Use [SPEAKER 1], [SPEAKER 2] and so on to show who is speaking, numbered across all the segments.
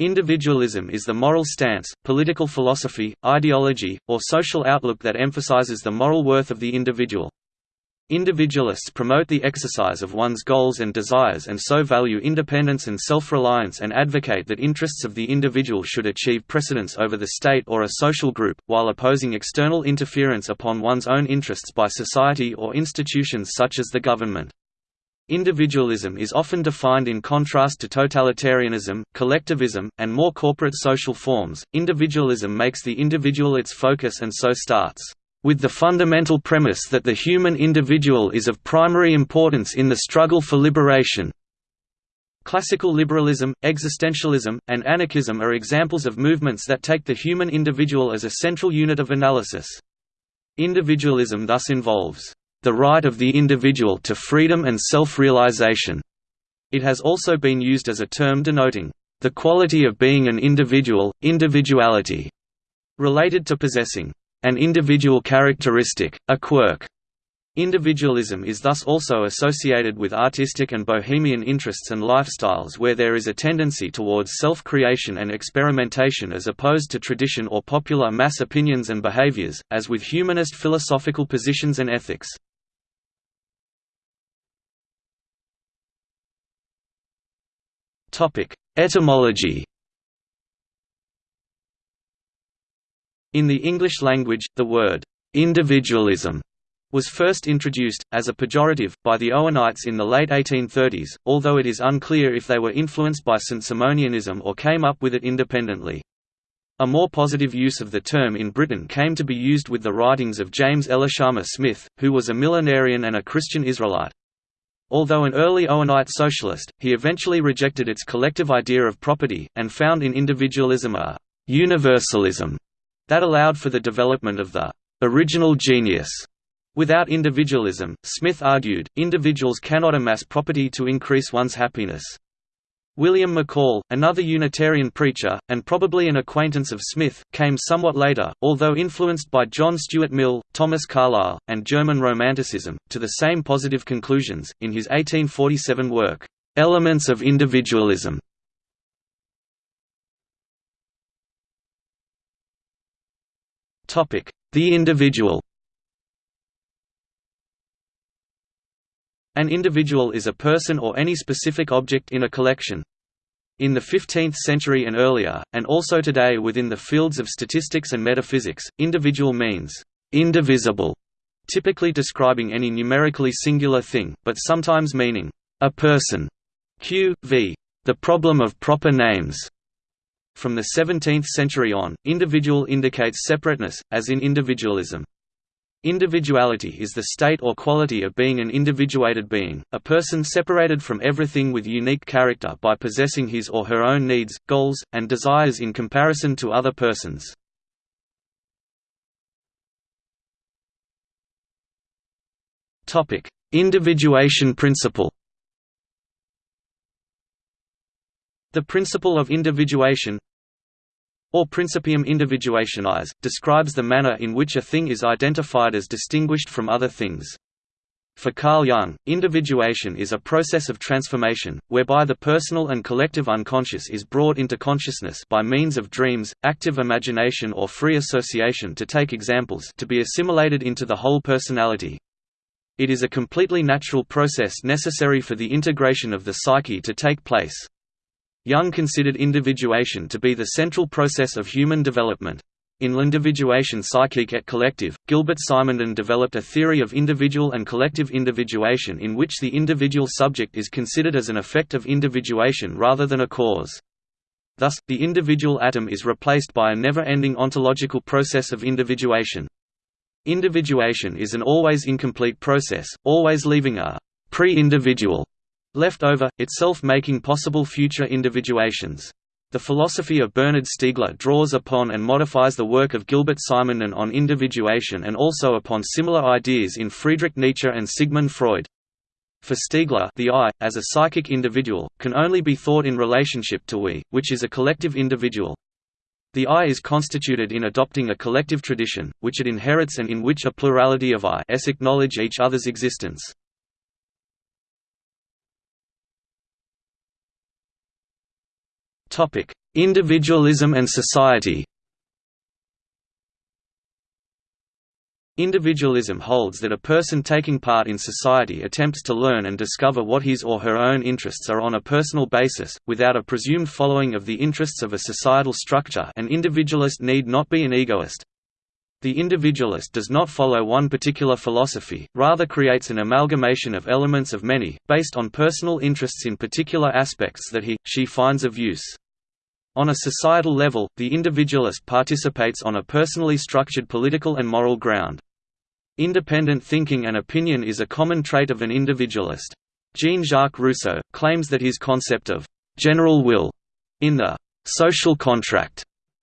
[SPEAKER 1] Individualism is the moral stance, political philosophy, ideology, or social outlook that emphasizes the moral worth of the individual. Individualists promote the exercise of one's goals and desires and so value independence and self-reliance and advocate that interests of the individual should achieve precedence over the state or a social group, while opposing external interference upon one's own interests by society or institutions such as the government. Individualism is often defined in contrast to totalitarianism, collectivism, and more corporate social forms. Individualism makes the individual its focus and so starts with the fundamental premise that the human individual is of primary importance in the struggle for liberation. Classical liberalism, existentialism, and anarchism are examples of movements that take the human individual as a central unit of analysis. Individualism thus involves the right of the individual to freedom and self-realization. It has also been used as a term denoting the quality of being an individual, individuality, related to possessing an individual characteristic, a quirk. Individualism is thus also associated with artistic and bohemian interests and lifestyles where there is a tendency towards self-creation and experimentation as opposed to tradition or popular mass opinions and behaviors, as with humanist philosophical positions and ethics. Etymology In the English language, the word «individualism» was first introduced, as a pejorative, by the Owenites in the late 1830s, although it is unclear if they were influenced by Saint-Simonianism or came up with it independently. A more positive use of the term in Britain came to be used with the writings of James Elishama Smith, who was a millenarian and a Christian Israelite. Although an early Owenite socialist, he eventually rejected its collective idea of property, and found in individualism a «universalism» that allowed for the development of the «original genius». Without individualism, Smith argued, individuals cannot amass property to increase one's happiness. William McCall, another Unitarian preacher, and probably an acquaintance of Smith, came somewhat later, although influenced by John Stuart Mill, Thomas Carlyle, and German Romanticism, to the same positive conclusions, in his 1847 work, "'Elements of Individualism". The individual An individual is a person or any specific object in a collection. In the 15th century and earlier, and also today within the fields of statistics and metaphysics, individual means indivisible, typically describing any numerically singular thing, but sometimes meaning a person. Q. v. The problem of proper names. From the 17th century on, individual indicates separateness, as in individualism. Individuality is the state or quality of being an individuated being, a person separated from everything with unique character by possessing his or her own needs, goals, and desires in comparison to other persons. Individuation principle The principle of individuation or principium individuationis, describes the manner in which a thing is identified as distinguished from other things. For Carl Jung, individuation is a process of transformation, whereby the personal and collective unconscious is brought into consciousness by means of dreams, active imagination or free association to take examples to be assimilated into the whole personality. It is a completely natural process necessary for the integration of the psyche to take place. Jung considered individuation to be the central process of human development. In L'Individuation psychique et collective, Gilbert Simondon developed a theory of individual and collective individuation in which the individual subject is considered as an effect of individuation rather than a cause. Thus, the individual atom is replaced by a never-ending ontological process of individuation. Individuation is an always incomplete process, always leaving a pre-individual left over, itself making possible future individuations. The philosophy of Bernard Stiegler draws upon and modifies the work of Gilbert Simondon on individuation and also upon similar ideas in Friedrich Nietzsche and Sigmund Freud. For Stiegler the I, as a psychic individual, can only be thought in relationship to we, which is a collective individual. The I is constituted in adopting a collective tradition, which it inherits and in which a plurality of I-s acknowledge each other's existence. Individualism and society Individualism holds that a person taking part in society attempts to learn and discover what his or her own interests are on a personal basis, without a presumed following of the interests of a societal structure an individualist need not be an egoist. The individualist does not follow one particular philosophy, rather creates an amalgamation of elements of many, based on personal interests in particular aspects that he, she finds of use. On a societal level, the individualist participates on a personally structured political and moral ground. Independent thinking and opinion is a common trait of an individualist. Jean-Jacques Rousseau, claims that his concept of «general will» in the «social contract»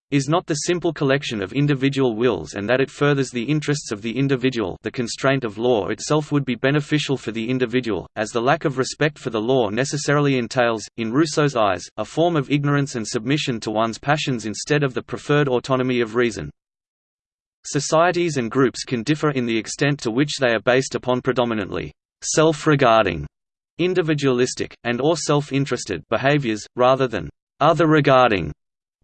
[SPEAKER 1] is not the simple collection of individual wills and that it furthers the interests of the individual the constraint of law itself would be beneficial for the individual, as the lack of respect for the law necessarily entails, in Rousseau's eyes, a form of ignorance and submission to one's passions instead of the preferred autonomy of reason. Societies and groups can differ in the extent to which they are based upon predominantly self-regarding, individualistic, and or self-interested behaviors, rather than other-regarding,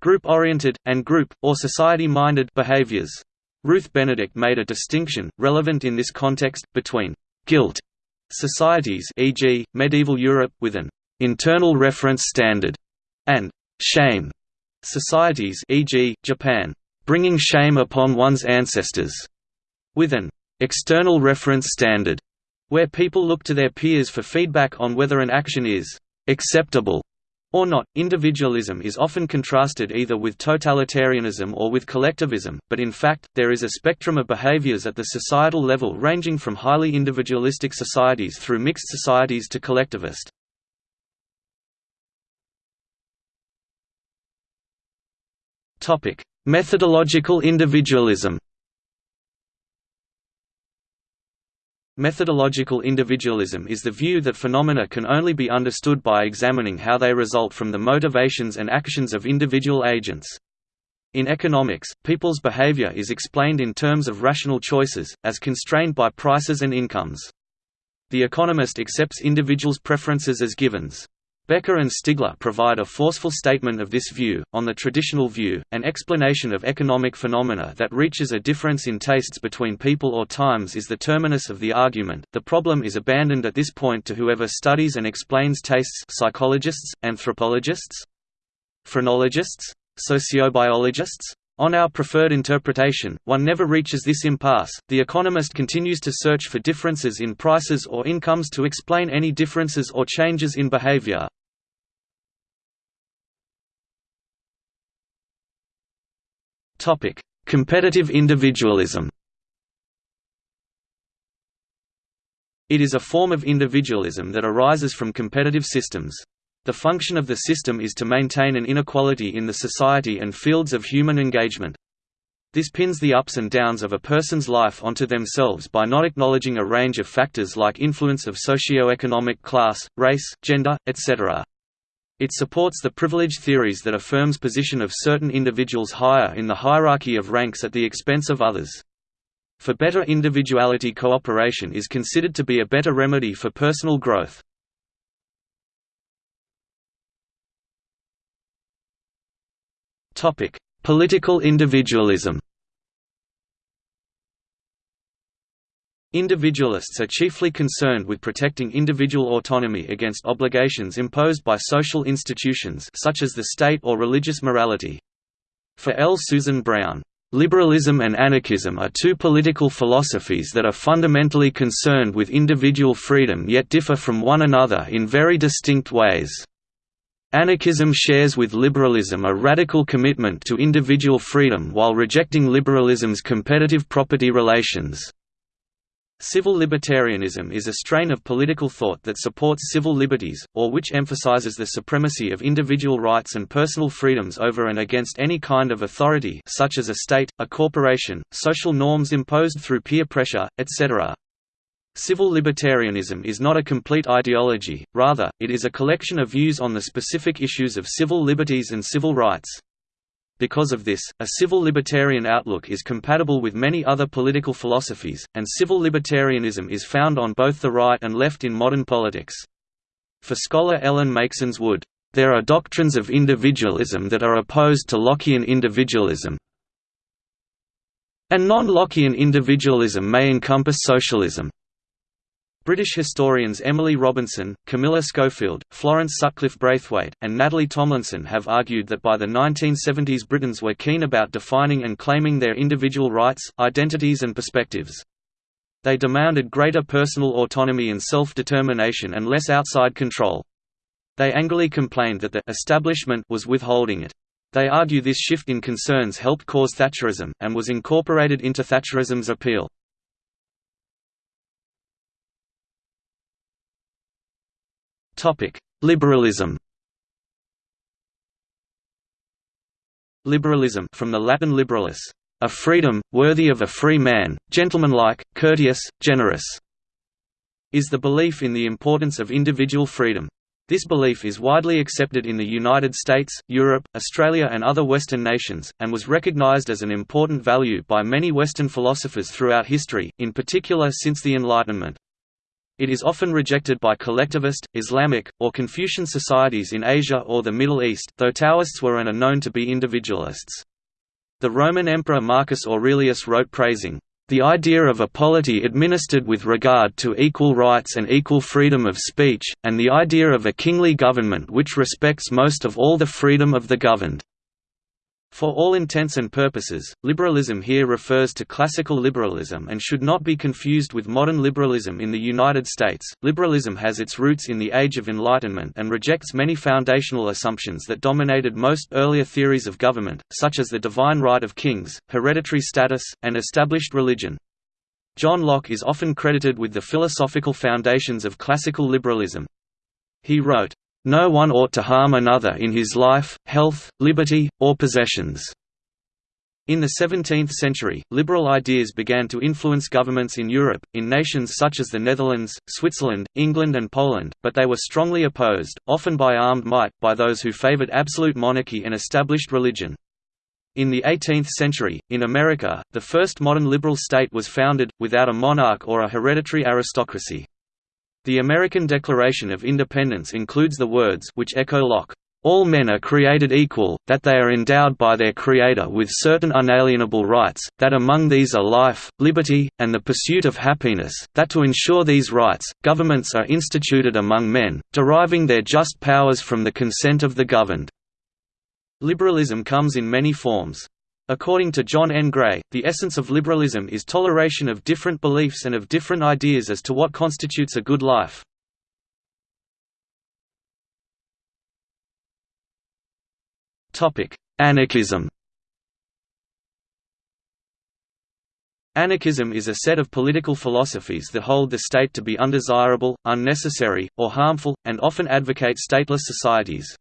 [SPEAKER 1] group-oriented, and group, or society-minded behaviors. Ruth Benedict made a distinction, relevant in this context, between «guilt» societies e.g., medieval Europe, with an «internal reference standard» and «shame» societies e.g., Japan bringing shame upon one's ancestors, with an external reference standard, where people look to their peers for feedback on whether an action is acceptable or not. Individualism is often contrasted either with totalitarianism or with collectivism, but in fact, there is a spectrum of behaviors at the societal level ranging from highly individualistic societies through mixed societies to collectivist. Methodological individualism Methodological individualism is the view that phenomena can only be understood by examining how they result from the motivations and actions of individual agents. In economics, people's behavior is explained in terms of rational choices, as constrained by prices and incomes. The economist accepts individuals' preferences as givens. Becker and Stigler provide a forceful statement of this view. On the traditional view, an explanation of economic phenomena that reaches a difference in tastes between people or times is the terminus of the argument. The problem is abandoned at this point to whoever studies and explains tastes psychologists, anthropologists, phrenologists, sociobiologists. On our preferred interpretation, one never reaches this impasse. The economist continues to search for differences in prices or incomes to explain any differences or changes in behavior. Topic: Competitive individualism. It is a form of individualism that arises from competitive systems. The function of the system is to maintain an inequality in the society and fields of human engagement. This pins the ups and downs of a person's life onto themselves by not acknowledging a range of factors like influence of socio-economic class, race, gender, etc. It supports the privilege theories that affirms position of certain individuals higher in the hierarchy of ranks at the expense of others. For better individuality cooperation is considered to be a better remedy for personal growth. Political individualism. Individualists are chiefly concerned with protecting individual autonomy against obligations imposed by social institutions such as the state or religious morality. For L. Susan Brown, Liberalism and anarchism are two political philosophies that are fundamentally concerned with individual freedom yet differ from one another in very distinct ways. Anarchism shares with liberalism a radical commitment to individual freedom while rejecting liberalism's competitive property relations. Civil libertarianism is a strain of political thought that supports civil liberties, or which emphasizes the supremacy of individual rights and personal freedoms over and against any kind of authority such as a state, a corporation, social norms imposed through peer pressure, etc. Civil libertarianism is not a complete ideology, rather, it is a collection of views on the specific issues of civil liberties and civil rights. Because of this, a civil libertarian outlook is compatible with many other political philosophies, and civil libertarianism is found on both the right and left in modern politics. For scholar Ellen Meiksins Wood, There are doctrines of individualism that are opposed to Lockean individualism, and non-Lockean individualism may encompass socialism. British historians Emily Robinson, Camilla Schofield, Florence Sutcliffe Braithwaite, and Natalie Tomlinson have argued that by the 1970s Britons were keen about defining and claiming their individual rights, identities and perspectives. They demanded greater personal autonomy and self-determination and less outside control. They angrily complained that the establishment was withholding it. They argue this shift in concerns helped cause Thatcherism, and was incorporated into Thatcherism's appeal. Liberalism Liberalism from the Latin liberalis, a freedom, worthy of a free man, gentlemanlike, courteous, generous, is the belief in the importance of individual freedom. This belief is widely accepted in the United States, Europe, Australia and other Western nations, and was recognized as an important value by many Western philosophers throughout history, in particular since the Enlightenment. It is often rejected by collectivist, Islamic, or Confucian societies in Asia or the Middle East though Taoists were and are known to be individualists. The Roman Emperor Marcus Aurelius wrote praising, "...the idea of a polity administered with regard to equal rights and equal freedom of speech, and the idea of a kingly government which respects most of all the freedom of the governed." For all intents and purposes, liberalism here refers to classical liberalism and should not be confused with modern liberalism in the United States. Liberalism has its roots in the Age of Enlightenment and rejects many foundational assumptions that dominated most earlier theories of government, such as the divine right of kings, hereditary status, and established religion. John Locke is often credited with the philosophical foundations of classical liberalism. He wrote, no one ought to harm another in his life, health, liberty, or possessions. In the 17th century, liberal ideas began to influence governments in Europe, in nations such as the Netherlands, Switzerland, England and Poland, but they were strongly opposed, often by armed might, by those who favored absolute monarchy and established religion. In the 18th century, in America, the first modern liberal state was founded, without a monarch or a hereditary aristocracy. The American Declaration of Independence includes the words which echo Locke, "...all men are created equal, that they are endowed by their Creator with certain unalienable rights, that among these are life, liberty, and the pursuit of happiness, that to ensure these rights, governments are instituted among men, deriving their just powers from the consent of the governed." Liberalism comes in many forms. According to John N. Gray, the essence of liberalism is toleration of different beliefs and of different ideas as to what constitutes a good life. Anarchism Anarchism is a set of political philosophies that hold the state to be undesirable, unnecessary, or harmful, and often advocate stateless societies.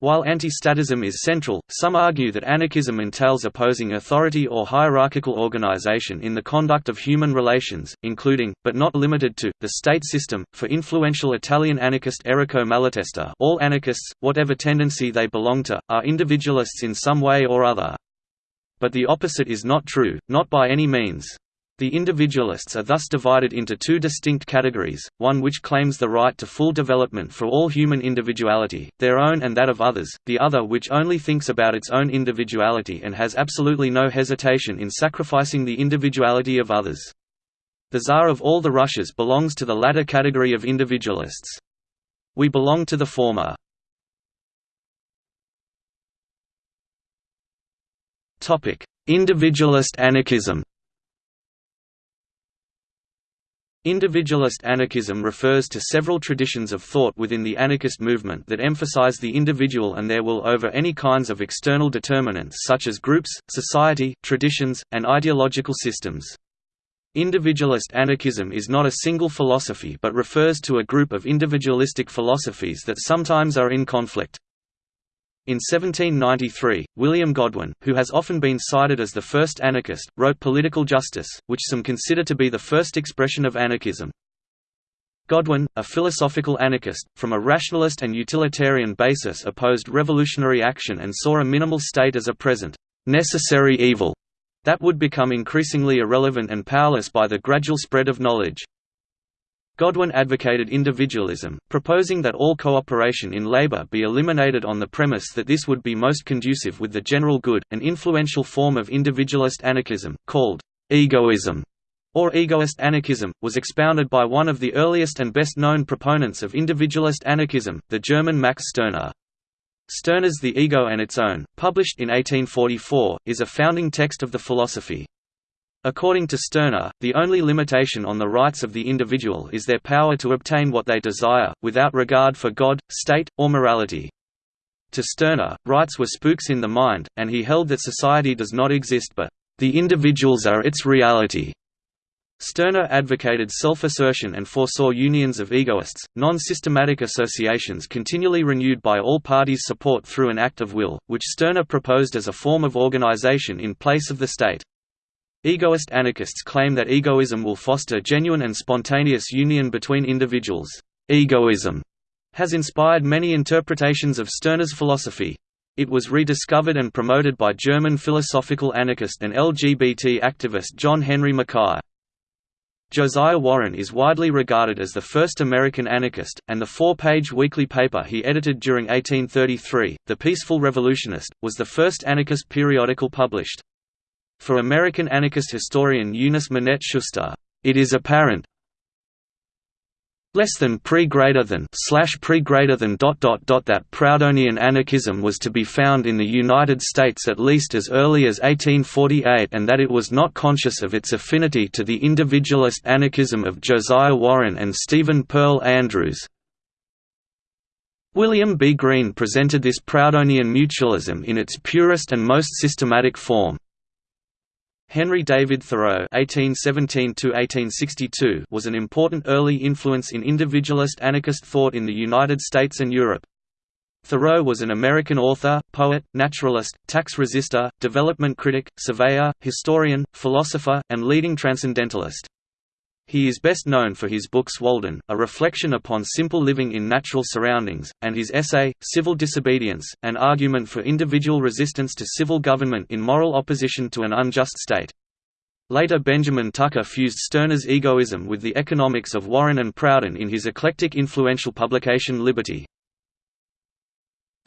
[SPEAKER 1] While anti-statism is central, some argue that anarchism entails opposing authority or hierarchical organization in the conduct of human relations, including, but not limited to, the state system. For influential Italian anarchist Errico Malatesta, all anarchists, whatever tendency they belong to, are individualists in some way or other. But the opposite is not true, not by any means. The individualists are thus divided into two distinct categories, one which claims the right to full development for all human individuality, their own and that of others, the other which only thinks about its own individuality and has absolutely no hesitation in sacrificing the individuality of others. The Tsar of all the Russias belongs to the latter category of individualists. We belong to the former. Individualist anarchism Individualist anarchism refers to several traditions of thought within the anarchist movement that emphasize the individual and their will over any kinds of external determinants such as groups, society, traditions, and ideological systems. Individualist anarchism is not a single philosophy but refers to a group of individualistic philosophies that sometimes are in conflict. In 1793, William Godwin, who has often been cited as the first anarchist, wrote Political Justice, which some consider to be the first expression of anarchism. Godwin, a philosophical anarchist, from a rationalist and utilitarian basis opposed revolutionary action and saw a minimal state as a present, necessary evil that would become increasingly irrelevant and powerless by the gradual spread of knowledge. Godwin advocated individualism, proposing that all cooperation in labor be eliminated on the premise that this would be most conducive with the general good. An influential form of individualist anarchism, called egoism or egoist anarchism, was expounded by one of the earliest and best known proponents of individualist anarchism, the German Max Stirner. Stirner's The Ego and Its Own, published in 1844, is a founding text of the philosophy. According to Stirner, the only limitation on the rights of the individual is their power to obtain what they desire, without regard for God, state, or morality. To Stirner, rights were spooks in the mind, and he held that society does not exist but, "...the individuals are its reality." Stirner advocated self-assertion and foresaw unions of egoists, non-systematic associations continually renewed by all parties' support through an act of will, which Stirner proposed as a form of organization in place of the state. Egoist anarchists claim that egoism will foster genuine and spontaneous union between individuals. Egoism has inspired many interpretations of Stirner's philosophy. It was rediscovered and promoted by German philosophical anarchist and LGBT activist John Henry Mackay. Josiah Warren is widely regarded as the first American anarchist, and the four-page weekly paper he edited during 1833, The Peaceful Revolutionist, was the first anarchist periodical published. For American anarchist historian Eunice Minette Schuster, it is apparent less than pre greater than slash pre greater than dot dot dot that Proudhonian anarchism was to be found in the United States at least as early as 1848 and that it was not conscious of its affinity to the individualist anarchism of Josiah Warren and Stephen Pearl Andrews. William B. Greene presented this Proudhonian mutualism in its purest and most systematic form. Henry David Thoreau (1817–1862) was an important early influence in individualist anarchist thought in the United States and Europe. Thoreau was an American author, poet, naturalist, tax resister, development critic, surveyor, historian, philosopher, and leading transcendentalist. He is best known for his books Walden, a reflection upon simple living in natural surroundings, and his essay, Civil Disobedience, an argument for individual resistance to civil government in moral opposition to an unjust state. Later Benjamin Tucker fused Stirner's egoism with the economics of Warren and Proudhon in his eclectic influential publication Liberty.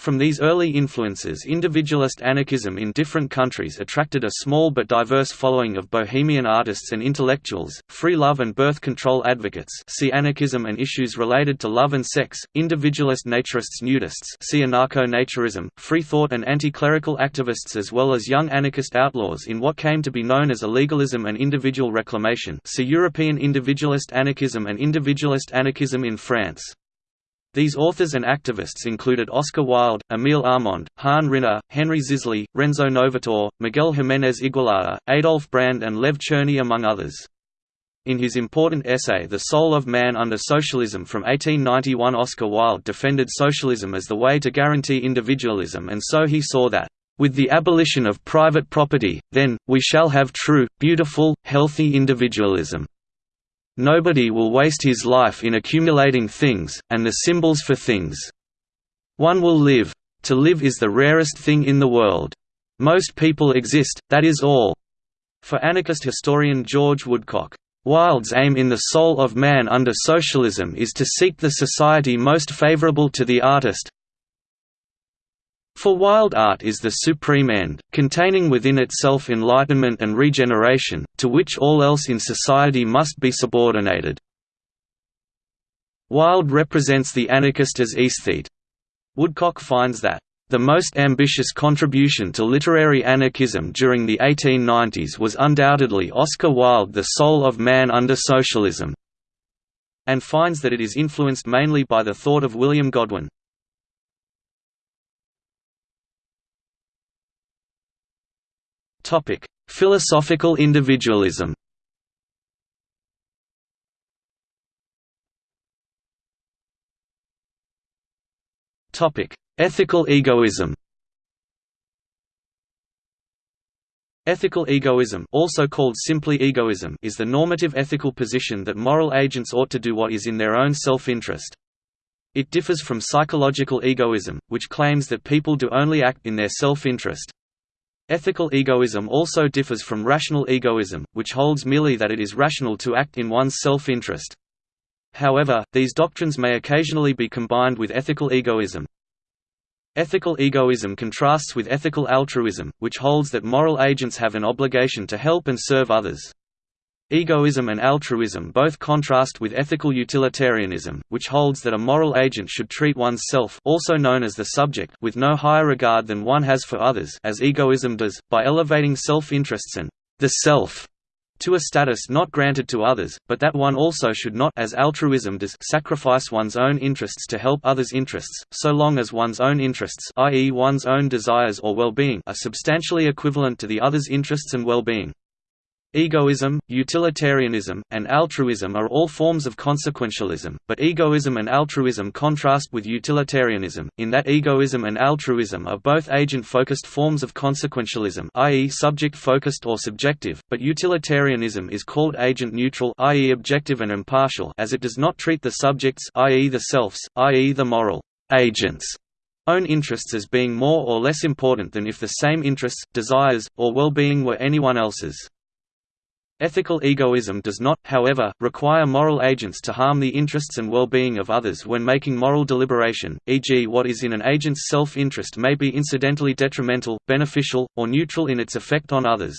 [SPEAKER 1] From these early influences individualist anarchism in different countries attracted a small but diverse following of bohemian artists and intellectuals, free love and birth control advocates see anarchism and issues related to love and sex, individualist naturists nudists see anarcho-naturism, free thought and anti-clerical activists as well as young anarchist outlaws in what came to be known as illegalism and individual reclamation see European individualist anarchism and individualist anarchism in France. These authors and activists included Oscar Wilde, Emile Armand, Han Ryner, Henry Zisly, Renzo Novatore, Miguel Jiménez Igualada, Adolf Brand and Lev Cherny among others. In his important essay The Soul of Man Under Socialism from 1891 Oscar Wilde defended socialism as the way to guarantee individualism and so he saw that, "...with the abolition of private property, then, we shall have true, beautiful, healthy individualism." Nobody will waste his life in accumulating things, and the symbols for things. One will live. To live is the rarest thing in the world. Most people exist, that is all. For anarchist historian George Woodcock, Wilde's aim in the soul of man under socialism is to seek the society most favorable to the artist, for Wilde art is the supreme end, containing within itself enlightenment and regeneration, to which all else in society must be subordinated. Wilde represents the anarchist as aesthete. Woodcock finds that the most ambitious contribution to literary anarchism during the 1890s was undoubtedly Oscar Wilde The Soul of Man Under Socialism, and finds that it is influenced mainly by the thought of William Godwin. Philosophical individualism. Ethical egoism. Ethical egoism also called simply egoism is the normative ethical position that moral agents ought to do what is in their own self-interest. It differs from psychological egoism, which claims that people do only act in their self-interest. Ethical egoism also differs from rational egoism, which holds merely that it is rational to act in one's self-interest. However, these doctrines may occasionally be combined with ethical egoism. Ethical egoism contrasts with ethical altruism, which holds that moral agents have an obligation to help and serve others. Egoism and altruism both contrast with ethical utilitarianism, which holds that a moral agent should treat one's self also known as the subject with no higher regard than one has for others as egoism does, by elevating self-interests and the self to a status not granted to others, but that one also should not as altruism does sacrifice one's own interests to help others' interests, so long as one's own interests i.e. one's own desires or well-being are substantially equivalent to the other's interests and well-being. Egoism, utilitarianism, and altruism are all forms of consequentialism, but egoism and altruism contrast with utilitarianism, in that egoism and altruism are both agent-focused forms of consequentialism i.e. subject-focused or subjective, but utilitarianism is called agent-neutral i.e. objective and impartial as it does not treat the subjects i.e. the selves, i.e. the moral agents own interests as being more or less important than if the same interests, desires, or well-being were anyone else's. Ethical egoism does not, however, require moral agents to harm the interests and well-being of others when making moral deliberation, e.g. what is in an agent's self-interest may be incidentally detrimental, beneficial, or neutral in its effect on others.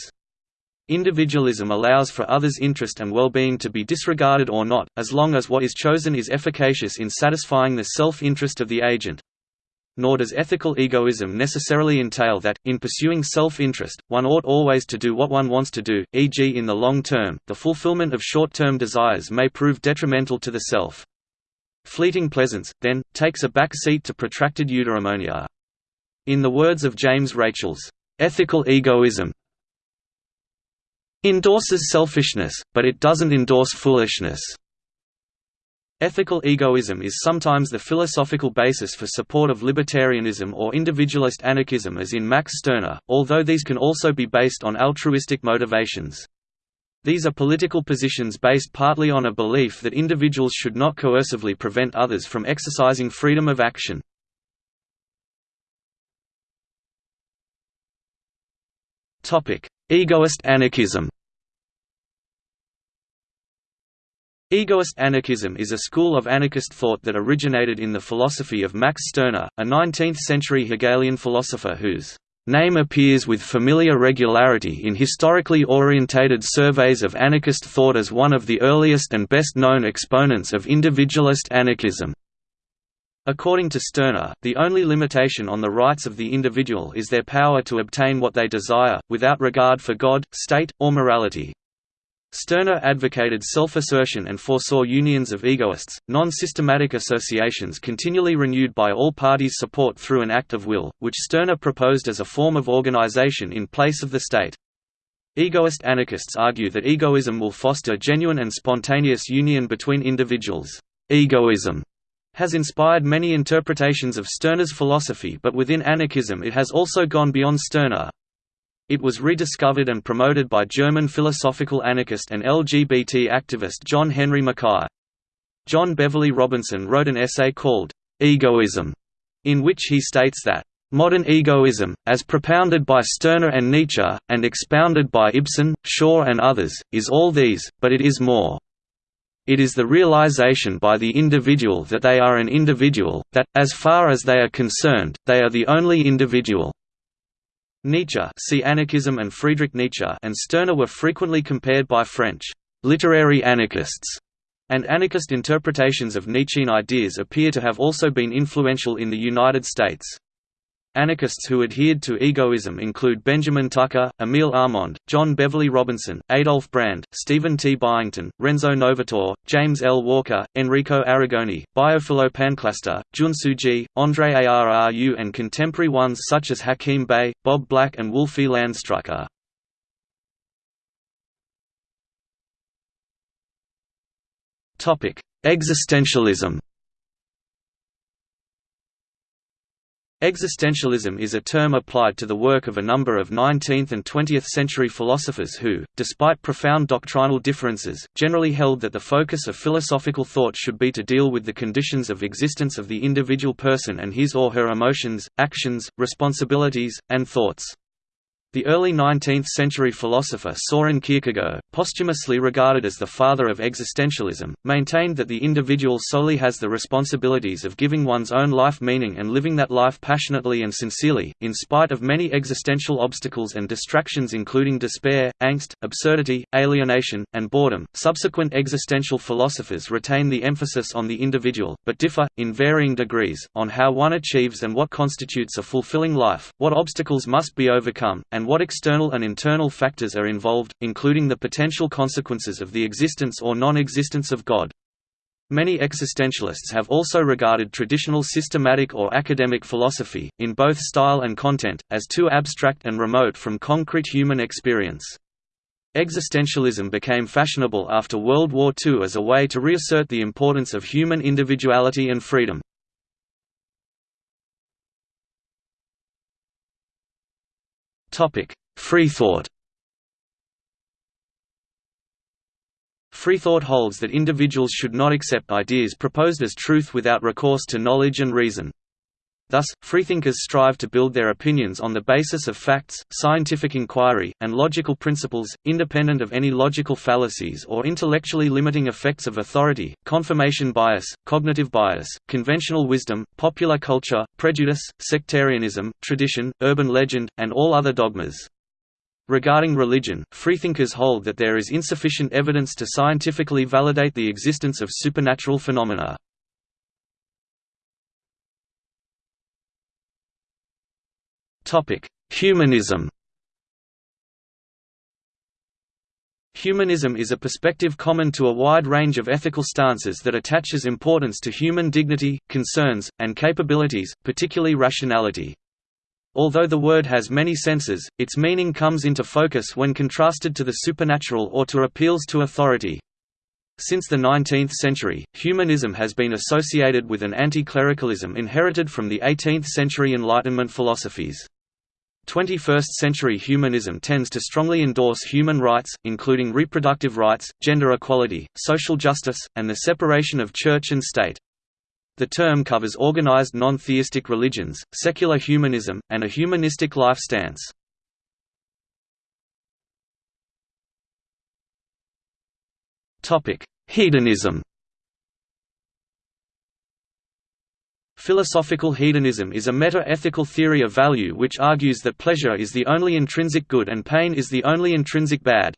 [SPEAKER 1] Individualism allows for others' interest and well-being to be disregarded or not, as long as what is chosen is efficacious in satisfying the self-interest of the agent nor does ethical egoism necessarily entail that, in pursuing self-interest, one ought always to do what one wants to do, e.g. in the long term, the fulfillment of short-term desires may prove detrimental to the self. Fleeting pleasance, then, takes a back seat to protracted eudaimonia. In the words of James Rachels, "...ethical egoism endorses selfishness, but it doesn't endorse foolishness." Ethical egoism is sometimes the philosophical basis for support of libertarianism or individualist anarchism as in Max Stirner, although these can also be based on altruistic motivations. These are political positions based partly on a belief that individuals should not coercively prevent others from exercising freedom of action. Egoist anarchism Egoist anarchism is a school of anarchist thought that originated in the philosophy of Max Stirner, a 19th-century Hegelian philosopher whose name appears with familiar regularity in historically orientated surveys of anarchist thought as one of the earliest and best-known exponents of individualist anarchism. According to Stirner, the only limitation on the rights of the individual is their power to obtain what they desire, without regard for God, state, or morality. Stirner advocated self-assertion and foresaw unions of egoists, non-systematic associations continually renewed by all parties support through an act of will, which Stirner proposed as a form of organization in place of the state. Egoist anarchists argue that egoism will foster genuine and spontaneous union between individuals. Egoism has inspired many interpretations of Stirner's philosophy but within anarchism it has also gone beyond Stirner, it was rediscovered and promoted by German philosophical anarchist and LGBT activist John Henry Mackay. John Beverley Robinson wrote an essay called, "'Egoism", in which he states that, "'Modern egoism, as propounded by Stirner and Nietzsche, and expounded by Ibsen, Shaw and others, is all these, but it is more. It is the realization by the individual that they are an individual, that, as far as they are concerned, they are the only individual. Nietzsche see Anarchism and Friedrich Nietzsche and Stirner were frequently compared by French literary anarchists, and anarchist interpretations of Nietzschean ideas appear to have also been influential in the United States. Anarchists who adhered to egoism include Benjamin Tucker, Emile Armand, John Beverley Robinson, Adolf Brand, Stephen T. Byington, Renzo Novatore, James L. Walker, Enrico Arrigoni, Biophilo Panclasta, Jun Tsuji, Andre Arru and contemporary ones such as Hakim Bey, Bob Black and Wolfi Landstreicher. Existentialism Existentialism is a term applied to the work of a number of 19th and 20th century philosophers who, despite profound doctrinal differences, generally held that the focus of philosophical thought should be to deal with the conditions of existence of the individual person and his or her emotions, actions, responsibilities, and thoughts. The early 19th-century philosopher Soren Kierkegaard, posthumously regarded as the father of existentialism, maintained that the individual solely has the responsibilities of giving one's own life meaning and living that life passionately and sincerely, in spite of many existential obstacles and distractions including despair, angst, absurdity, alienation, and boredom. Subsequent existential philosophers retain the emphasis on the individual, but differ, in varying degrees, on how one achieves and what constitutes a fulfilling life, what obstacles must be overcome, and and what external and internal factors are involved, including the potential consequences of the existence or non-existence of God. Many existentialists have also regarded traditional systematic or academic philosophy, in both style and content, as too abstract and remote from concrete human experience. Existentialism became fashionable after World War II as a way to reassert the importance of human individuality and freedom. Topic: Freethought. Freethought holds that individuals should not accept ideas proposed as truth without recourse to knowledge and reason. Thus, freethinkers strive to build their opinions on the basis of facts, scientific inquiry, and logical principles, independent of any logical fallacies or intellectually limiting effects of authority, confirmation bias, cognitive bias, conventional wisdom, popular culture, prejudice, sectarianism, tradition, urban legend, and all other dogmas. Regarding religion, freethinkers hold that there is insufficient evidence to scientifically validate the existence of supernatural phenomena. Humanism Humanism is a perspective common to a wide range of ethical stances that attaches importance to human dignity, concerns, and capabilities, particularly rationality. Although the word has many senses, its meaning comes into focus when contrasted to the supernatural or to appeals to authority. Since the 19th century, humanism has been associated with an anti-clericalism inherited from the 18th-century Enlightenment philosophies. 21st-century humanism tends to strongly endorse human rights, including reproductive rights, gender equality, social justice, and the separation of church and state. The term covers organized non-theistic religions, secular humanism, and a humanistic life stance. Hedonism Philosophical hedonism is a meta-ethical theory of value which argues that pleasure is the only intrinsic good and pain is the only intrinsic bad.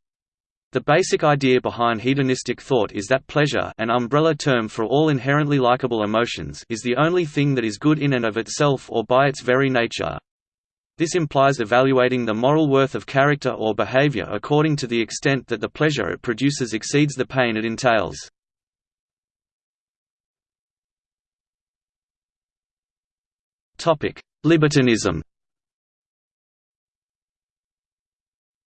[SPEAKER 1] The basic idea behind hedonistic thought is that pleasure an umbrella term for all inherently likable emotions is the only thing that is good in and of itself or by its very nature. This implies evaluating the moral worth of character or behavior according to the extent that the pleasure it produces exceeds the pain it entails. Libertinism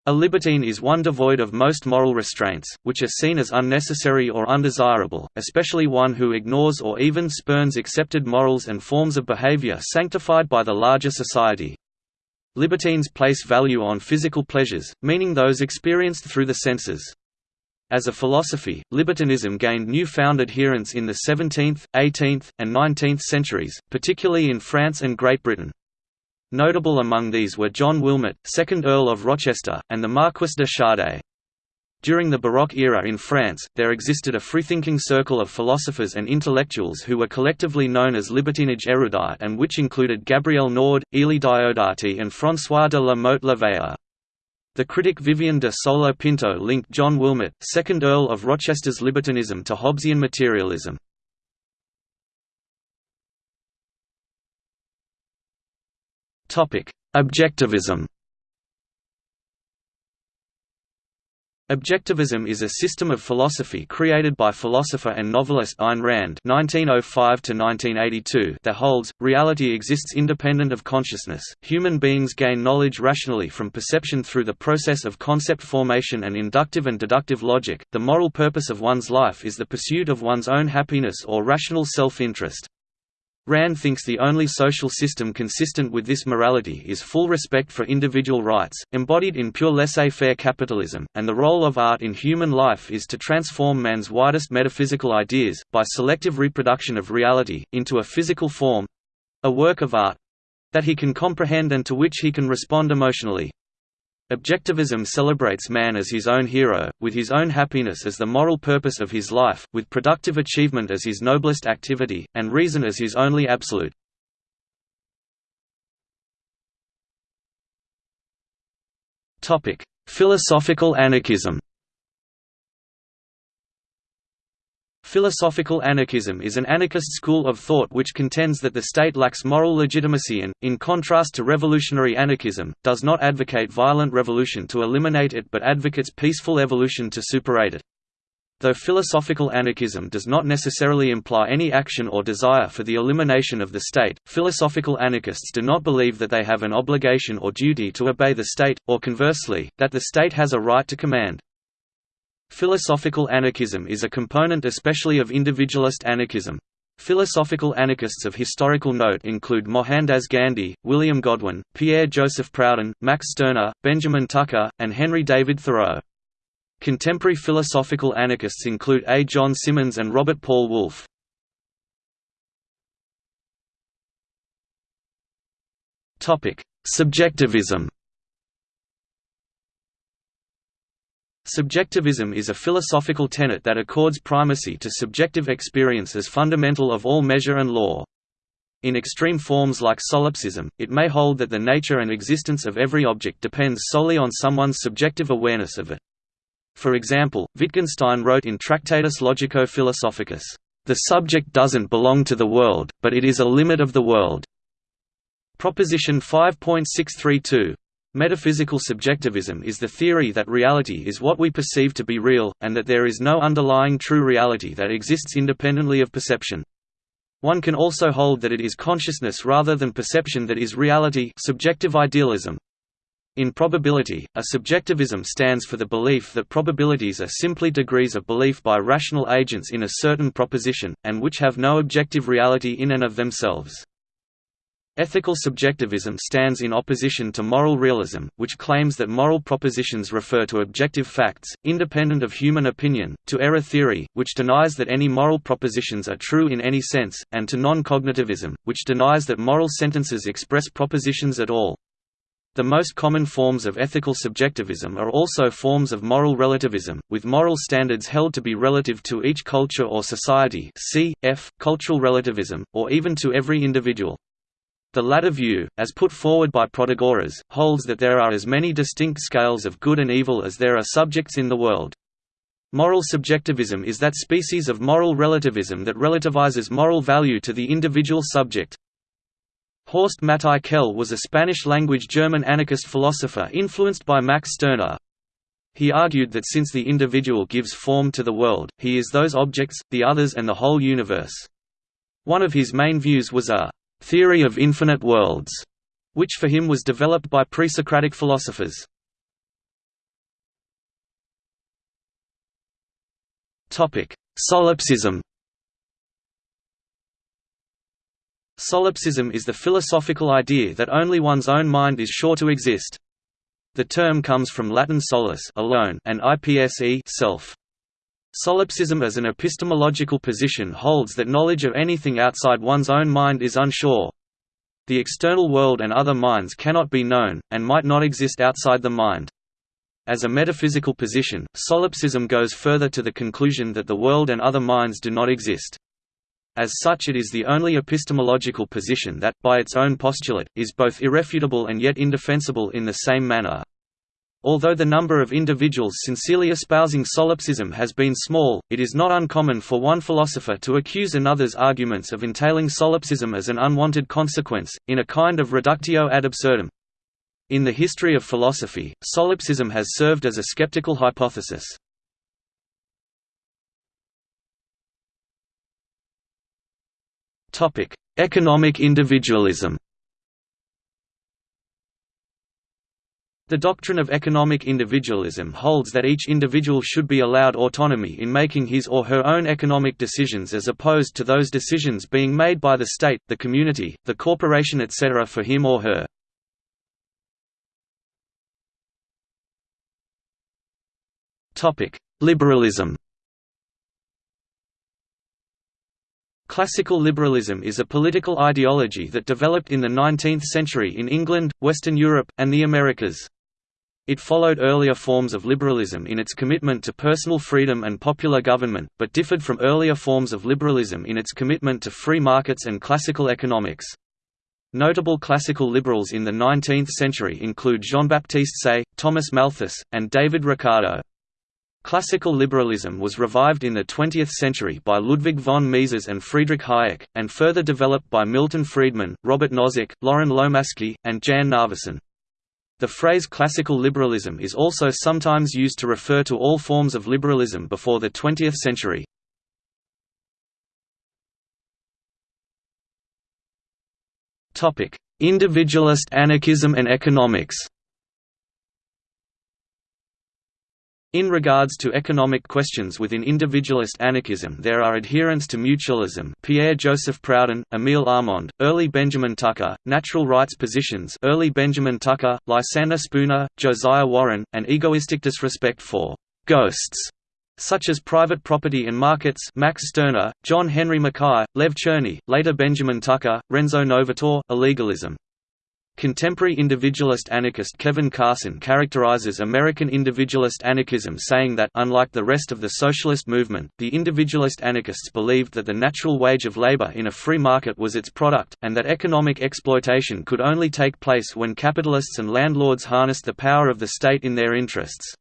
[SPEAKER 1] A libertine is one devoid of most moral restraints, which are seen as unnecessary or undesirable, especially one who ignores or even spurns accepted morals and forms of behavior sanctified by the larger society. Libertines place value on physical pleasures, meaning those experienced through the senses. As a philosophy, libertinism gained new-found adherents in the 17th, 18th, and 19th centuries, particularly in France and Great Britain. Notable among these were John Wilmot, 2nd Earl of Rochester, and the Marquis de Sade. During the Baroque era in France, there existed a freethinking circle of philosophers and intellectuals who were collectively known as libertinage erudite and which included Gabriel Nord, Élie Diodati and François de la Mothe Le Vayer. The critic Vivian de Sola Pinto linked John Wilmot, 2nd Earl of Rochester's libertinism to Hobbesian materialism. Objectivism Objectivism is a system of philosophy created by philosopher and novelist Ayn Rand (1905–1982) that holds reality exists independent of consciousness. Human beings gain knowledge rationally from perception through the process of concept formation and inductive and deductive logic. The moral purpose of one's life is the pursuit of one's own happiness or rational self-interest. Rand thinks the only social system consistent with this morality is full respect for individual rights, embodied in pure laissez-faire capitalism, and the role of art in human life is to transform man's widest metaphysical ideas, by selective reproduction of reality, into a physical form—a work of art—that he can comprehend and to which he can respond emotionally. Objectivism celebrates man as his own hero, with his own happiness as the moral purpose of his life, with productive achievement as his noblest activity, and reason as his only absolute. Philosophical anarchism Philosophical anarchism is an anarchist school of thought which contends that the state lacks moral legitimacy and, in contrast to revolutionary anarchism, does not advocate violent revolution to eliminate it but advocates peaceful evolution to superate it. Though philosophical anarchism does not necessarily imply any action or desire for the elimination of the state, philosophical anarchists do not believe that they have an obligation or duty to obey the state, or conversely, that the state has a right to command. Philosophical anarchism is a component especially of individualist anarchism. Philosophical anarchists of historical note include Mohandas Gandhi, William Godwin, Pierre-Joseph Proudhon, Max Stirner, Benjamin Tucker, and Henry David Thoreau. Contemporary philosophical anarchists include A. John Simmons and Robert Paul Wolff. Subjectivism Subjectivism is a philosophical tenet that accords primacy to subjective experience as fundamental of all measure and law. In extreme forms like solipsism, it may hold that the nature and existence of every object depends solely on someone's subjective awareness of it. For example, Wittgenstein wrote in Tractatus Logico-Philosophicus, "...the subject doesn't belong to the world, but it is a limit of the world." Proposition 5.632 Metaphysical subjectivism is the theory that reality is what we perceive to be real, and that there is no underlying true reality that exists independently of perception. One can also hold that it is consciousness rather than perception that is reality subjective idealism. In probability, a subjectivism stands for the belief that probabilities are simply degrees of belief by rational agents in a certain proposition, and which have no objective reality in and of themselves. Ethical subjectivism stands in opposition to moral realism, which claims that moral propositions refer to objective facts, independent of human opinion, to error theory, which denies that any moral propositions are true in any sense, and to non-cognitivism, which denies that moral sentences express propositions at all. The most common forms of ethical subjectivism are also forms of moral relativism, with moral standards held to be relative to each culture or society cf. cultural relativism, or even to every individual. The latter view, as put forward by Protagoras, holds that there are as many distinct scales of good and evil as there are subjects in the world. Moral subjectivism is that species of moral relativism that relativizes moral value to the individual subject. Horst Matthai Quelle was a Spanish-language German anarchist philosopher influenced by Max Stirner. He argued that since the individual gives form to the world, he is those objects, the others and the whole universe. One of his main views was a theory of infinite worlds, which for him was developed by pre-Socratic philosophers. Solipsism Solipsism is the philosophical idea that only one's own mind is sure to exist. The term comes from Latin solus alone and ipse self. Solipsism as an epistemological position holds that knowledge of anything outside one's own mind is unsure. The external world and other minds cannot be known, and might not exist outside the mind. As a metaphysical position, solipsism goes further to the conclusion that the world and other minds do not exist. As such it is the only epistemological position that, by its own postulate, is both irrefutable and yet indefensible in the same manner. Although the number of individuals sincerely espousing solipsism has been small, it is not uncommon for one philosopher to accuse another's arguments of entailing solipsism as an unwanted consequence, in a kind of reductio ad absurdum. In the history of philosophy, solipsism has served as a skeptical hypothesis. Economic individualism The doctrine of economic individualism holds that each individual should be allowed autonomy in making his or her own economic decisions as opposed to those decisions being made by the state, the community, the corporation etc. for him or her. Liberalism Classical liberalism is a political ideology that developed in the 19th century in England, Western Europe, and the Americas. It followed earlier forms of liberalism in its commitment to personal freedom and popular government, but differed from earlier forms of liberalism in its commitment to free markets and classical economics. Notable classical liberals in the 19th century include Jean-Baptiste Say, Thomas Malthus, and David Ricardo. Classical liberalism was revived in the 20th century by Ludwig von Mises and Friedrich Hayek, and further developed by Milton Friedman, Robert Nozick, Loren Lomasky, and Jan Narveson. The phrase classical liberalism is also sometimes used to refer to all forms of liberalism before the 20th century. Individualist anarchism and economics In regards to economic questions within individualist anarchism there are adherents to mutualism Pierre-Joseph Proudhon, Émile Armand, early Benjamin Tucker, natural rights positions early Benjamin Tucker, Lysander Spooner, Josiah Warren, and egoistic disrespect for «ghosts» such as private property and markets Max Stirner, John Henry Mackay, Lev Chernyi, later Benjamin Tucker, Renzo Novatore, illegalism Contemporary individualist anarchist Kevin Carson characterizes American individualist anarchism saying that unlike the rest of the socialist movement, the individualist anarchists believed that the natural wage of labor in a free market was its product, and that economic exploitation could only take place when capitalists and landlords harnessed the power of the state in their interests.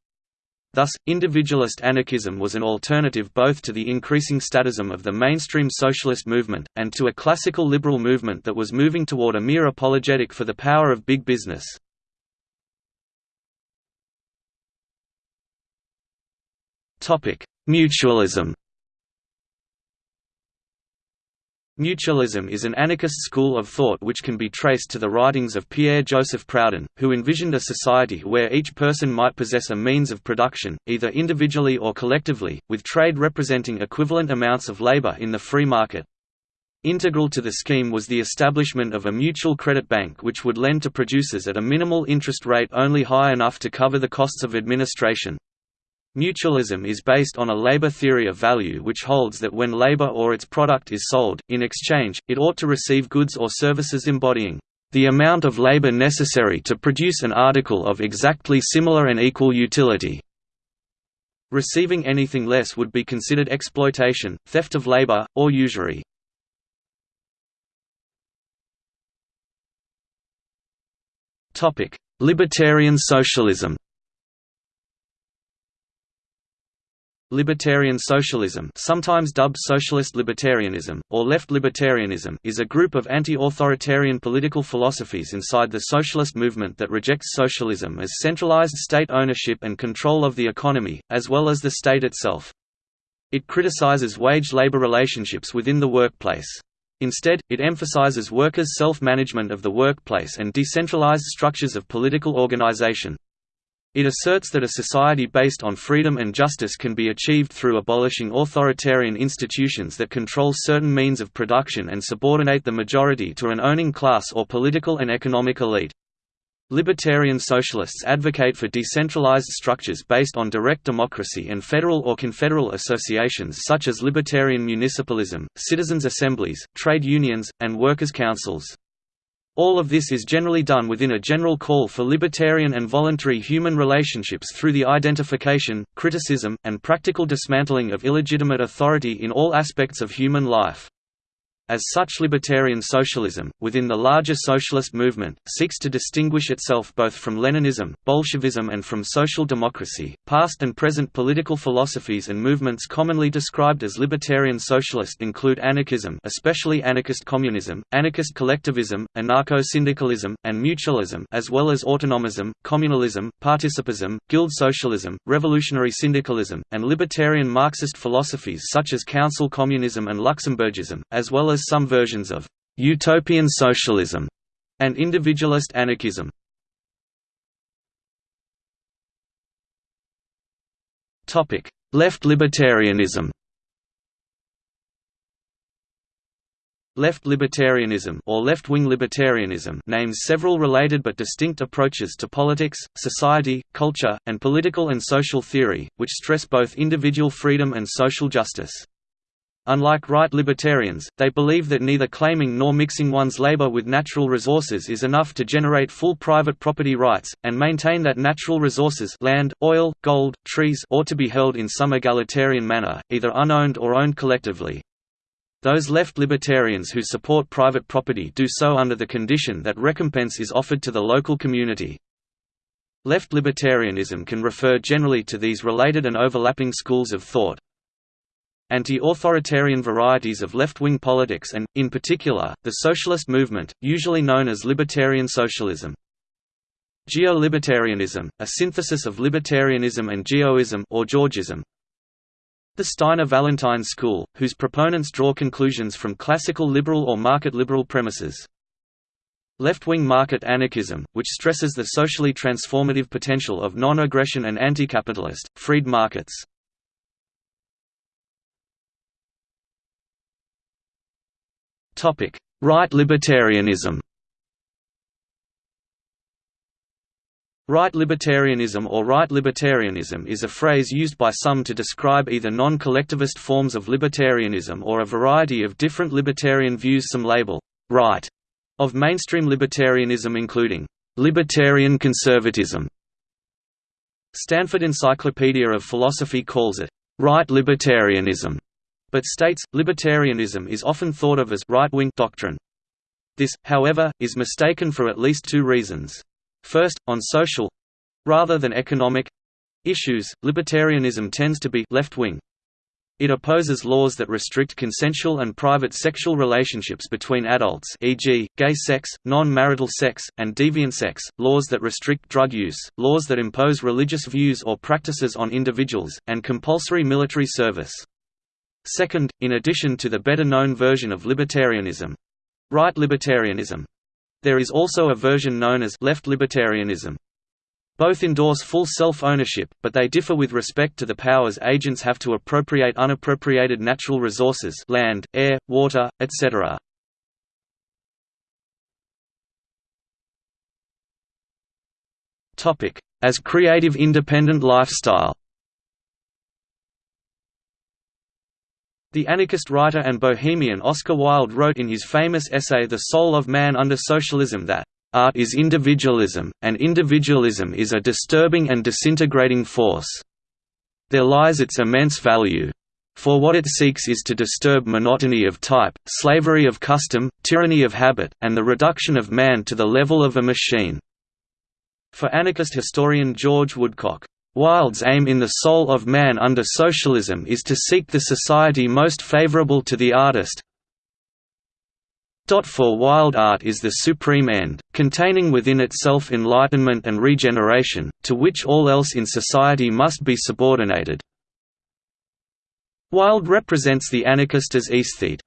[SPEAKER 1] Thus, individualist anarchism was an alternative both to the increasing statism of the mainstream socialist movement, and to a classical liberal movement that was moving toward a mere apologetic for the power of big business. Mutualism Mutualism is an anarchist school of thought which can be traced to the writings of Pierre-Joseph Proudhon, who envisioned a society where each person might possess a means of production, either individually or collectively, with trade representing equivalent amounts of labor in the free market. Integral to the scheme was the establishment of a mutual credit bank which would lend to producers at a minimal interest rate only high enough to cover the costs of administration. Mutualism is based on a labor theory of value which holds that when labor or its product is sold, in exchange, it ought to receive goods or services embodying the amount of labor necessary to produce an article of exactly similar and equal utility. Receiving anything less would be considered exploitation, theft of labor, or usury. Libertarian socialism Libertarian socialism sometimes dubbed socialist libertarianism, or left libertarianism is a group of anti-authoritarian political philosophies inside the socialist movement that rejects socialism as centralized state ownership and control of the economy, as well as the state itself. It criticizes wage-labor relationships within the workplace. Instead, it emphasizes workers' self-management of the workplace and decentralized structures of political organization. It asserts that a society based on freedom and justice can be achieved through abolishing authoritarian institutions that control certain means of production and subordinate the majority to an owning class or political and economic elite. Libertarian socialists advocate for decentralized structures based on direct democracy and federal or confederal associations such as libertarian municipalism, citizens' assemblies, trade unions, and workers' councils. All of this is generally done within a general call for libertarian and voluntary human relationships through the identification, criticism, and practical dismantling of illegitimate authority in all aspects of human life. As such libertarian socialism, within the larger socialist movement, seeks to distinguish itself both from Leninism, Bolshevism and from social democracy. Past and present political philosophies and movements commonly described as libertarian socialist include anarchism especially anarchist communism, anarchist collectivism, anarcho-syndicalism, and mutualism as well as autonomism, communalism, participism, guild socialism, revolutionary syndicalism, and libertarian Marxist philosophies such as council communism and Luxemburgism, as well as some versions of «utopian socialism» and individualist anarchism. Left libertarianism Left libertarianism or left-wing libertarianism names several related but distinct approaches to politics, society, culture, and political and social theory, which stress both individual freedom and social justice. Unlike right libertarians, they believe that neither claiming nor mixing one's labor with natural resources is enough to generate full private property rights, and maintain that natural resources land, oil, gold, trees ought to be held in some egalitarian manner, either unowned or owned collectively. Those left libertarians who support private property do so under the condition that recompense is offered to the local community. Left libertarianism can refer generally to these related and overlapping schools of thought, anti-authoritarian varieties of left-wing politics and, in particular, the socialist movement, usually known as libertarian socialism. Geo-libertarianism, a synthesis of libertarianism and geoism or Georgism. The Steiner-Vallentyne school, whose proponents draw conclusions from classical liberal or market liberal premises. Left-wing market anarchism, which stresses the socially transformative potential of non-aggression and anti-capitalist, freed markets. Right libertarianism. Right libertarianism or right libertarianism is a phrase used by some to describe either non-collectivist forms of libertarianism or a variety of different libertarian views. Some label «right» of mainstream libertarianism including «libertarian conservatism». Stanford Encyclopedia of Philosophy calls it «right libertarianism» but states, libertarianism is often thought of as right-wing doctrine. This, however, is mistaken for at least two reasons. First, on social—rather than economic—issues, libertarianism tends to be left-wing. It opposes laws that restrict consensual and private sexual relationships between adults e.g., gay sex, non-marital sex, and deviant sex, laws that restrict drug use, laws that impose religious views or practices on individuals, and compulsory military service. Second, in addition to the better-known version of libertarianism—right libertarianism—there is also a version known as left libertarianism. Both endorse full self-ownership, but they differ with respect to the powers agents have to appropriate unappropriated natural resources land, air, water, etc. As creative independent lifestyle The anarchist writer and bohemian Oscar Wilde wrote in his famous essay The Soul of Man Under Socialism that, "...art is individualism, and individualism is a disturbing and disintegrating force. There lies its immense value. For what it seeks is to disturb monotony of type, slavery of custom, tyranny of habit, and the reduction of man to the level of a machine." For anarchist historian George Woodcock, Wilde's aim in The Soul of Man under Socialism is to seek the society most favorable to the artist. For Wilde art is the supreme end, containing within itself enlightenment and regeneration, to which all else in society must be subordinated. Wilde represents the anarchist as aesthete.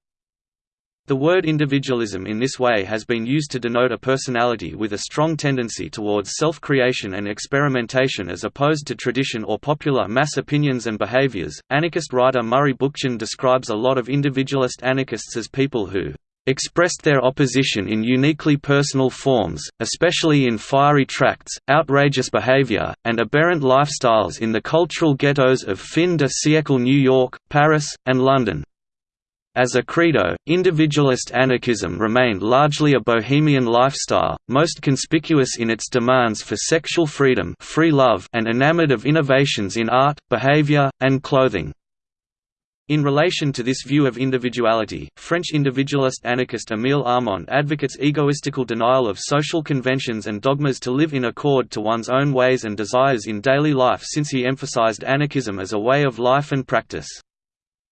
[SPEAKER 1] The word individualism in this way has been used to denote a personality with a strong tendency towards self-creation and experimentation as opposed to tradition or popular mass opinions and behaviors. Anarchist writer Murray Bookchin describes a lot of individualist anarchists as people who expressed their opposition in uniquely personal forms, especially in fiery tracts, outrageous behavior, and aberrant lifestyles in the cultural ghettos of fin de siècle New York, Paris, and London. As a credo, individualist anarchism remained largely a bohemian lifestyle, most conspicuous in its demands for sexual freedom free love and enamored of innovations in art, behavior, and clothing. In relation to this view of individuality, French individualist anarchist Émile Armand advocates egoistical denial of social conventions and dogmas to live in accord to one's own ways and desires in daily life since he emphasized anarchism as a way of life and practice.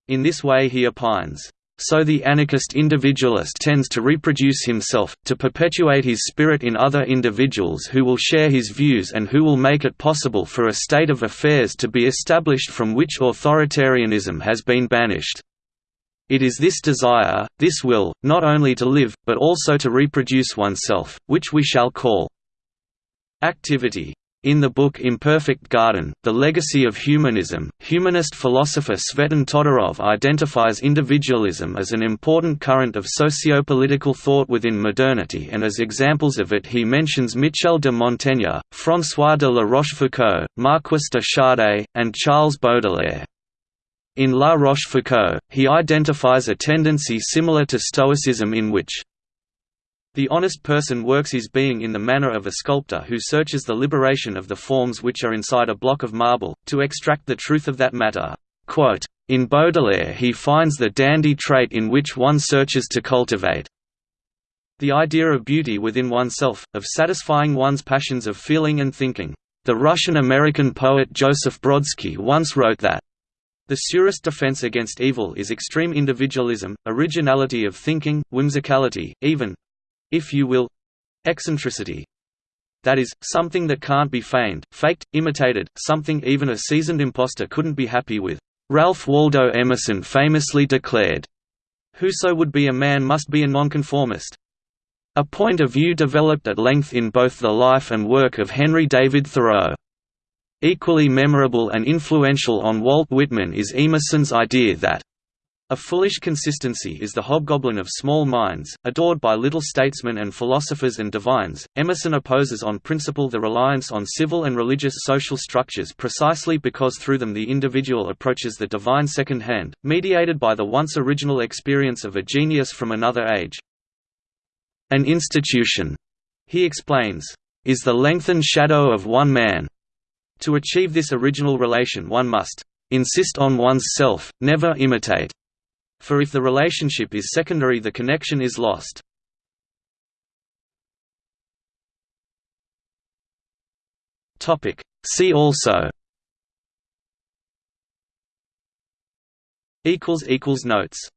[SPEAKER 1] In this way he opines, "...so the anarchist individualist tends to reproduce himself, to perpetuate his spirit in other individuals who will share his views and who will make it possible for a state of affairs to be established from which authoritarianism has been banished." It is this desire, this will, not only to live, but also to reproduce oneself, which we shall call activity. In the book Imperfect Garden, The Legacy of Humanism, humanist philosopher Tsvetan Todorov identifies individualism as an important current of socio-political thought within modernity and as examples of it he mentions Michel de Montaigne, François de la Rochefoucauld, Marquis de Sade, and Charles Baudelaire. In La Rochefoucauld, he identifies a tendency similar to Stoicism in which the honest person works his being in the manner of a sculptor who searches the liberation of the forms which are inside a block of marble, to extract the truth of that matter. In Baudelaire he finds the dandy trait in which one searches to cultivate the idea of beauty within oneself, of satisfying one's passions of feeling and thinking. The Russian-American poet Joseph Brodsky once wrote that the surest defense against evil is extreme individualism, originality of thinking, whimsicality, even—if you will—eccentricity. That is, something that can't be feigned, faked, imitated, something even a seasoned impostor couldn't be happy with. Ralph Waldo Emerson famously declared, Whoso would be a man must be a nonconformist. A point of view developed at length in both the life and work of Henry David Thoreau. Equally memorable and influential on Walt Whitman is Emerson's idea that a foolish consistency is the hobgoblin of small minds, adored by little statesmen and philosophers and divines. Emerson opposes on principle the reliance on civil and religious social structures precisely because through them the individual approaches the divine second-hand, mediated by the once original experience of a genius from another age. An institution, he explains, is the lengthened shadow of one man, to achieve this original relation one must insist on one's self, never imitate. For if the relationship is secondary the connection is lost. See also. Notes